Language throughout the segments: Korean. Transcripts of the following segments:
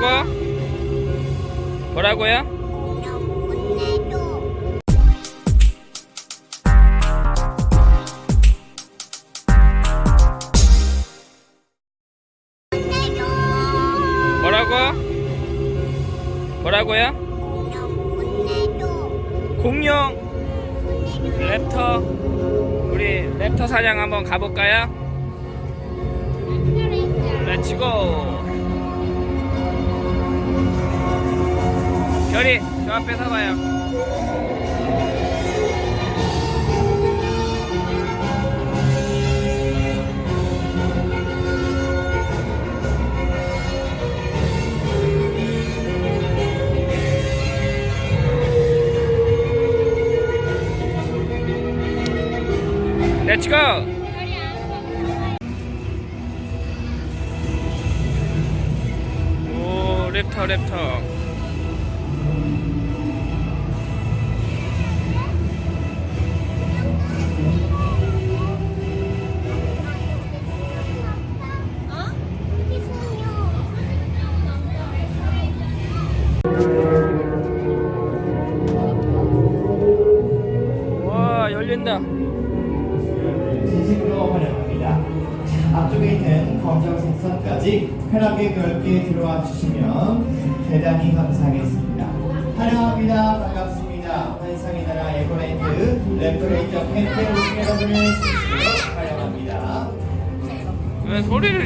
뭐라고? 뭐라고요? 뭐라고? 뭐라고요? 공룡. 랩터 우리 랩터 사냥 한번 가볼까요? 렛츠고 별이 저 앞에 서봐요. 오 랩터 랩터 진심으로 환영합니다. 앞쪽에 있는 검정 색 선까지 편하게 넓게 들어와 주시면 대단히 감사하겠습니다. 환영합니다. 반갑습니다. 환상의 나라 에버랜드 랩토레이저 팬테 오신 여러분을 진심으로 환영합니다. 왜 소리를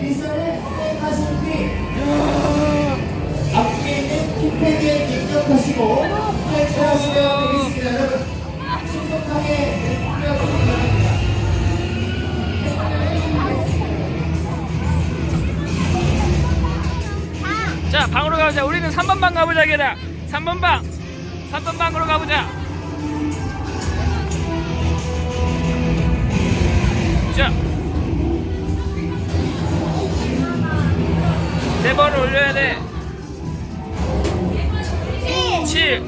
미션을 수행하신 뒤 앞쪽에 있는 킥패드에 입력하시고 탈출하시면 자 방으로 가보자. 우리는 3번 방 가보자 걔다 3번 방. 3번 방으로 가보자. 자. 네번을 올려야 돼. 7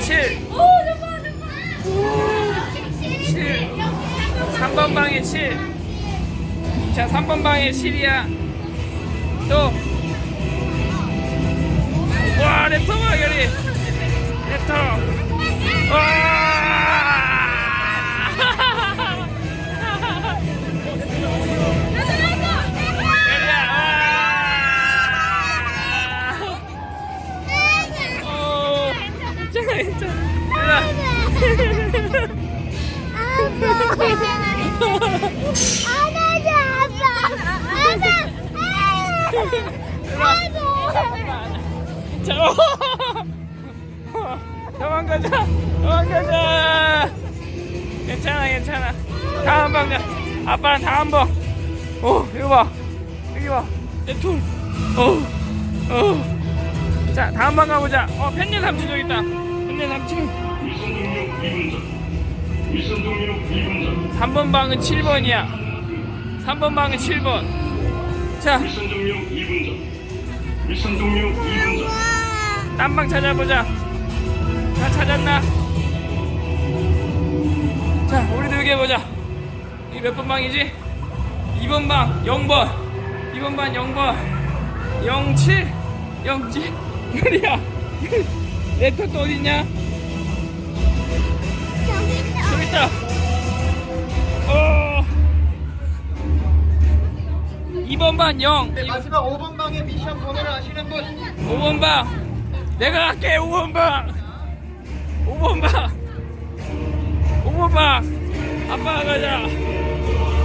7 7 3번 방에 7자 3번 방에 7이야. 또. 와 랩터 봐 결이. 랩터 와 결이야 와 오, 괜찮아. 괜찮아 도망가자 도망가자. 괜찮아 괜찮아. 다음 방 가. 아빠는 다음 방오 이거 봐 여기 봐내툴. 자 다음 방 가보자. 어 펜네 삼촌 저기 있다. 펜네 삼촌. 3번 방은 7번이야. 3번 방은 7번. 자. mission 종료 2분 전. 미션 종료 2분 전. 딴 방 찾아보자. 다 찾았나? 자, 우리도 여기 해보자. 이게 몇번 방이지? 2번 방, 0번. 2번 방, 0번. 07, 07. 그래야. 레터 또 어딨냐? 저기 있다. 어. 2번 방 0. 네, 마지막 5번 방에 미션 번호를 아시는 분 5번 방 내가 갈게 5번 방 5번 방 5번 방 아빠가 가자.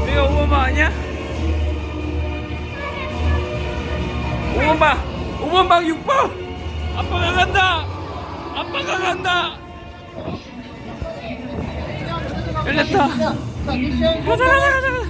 내가 5번 방 아니야? 5번 방 5번 방 6번 아빠가 간다. 아빠가 간다. 열렸다. 가자 가자 가자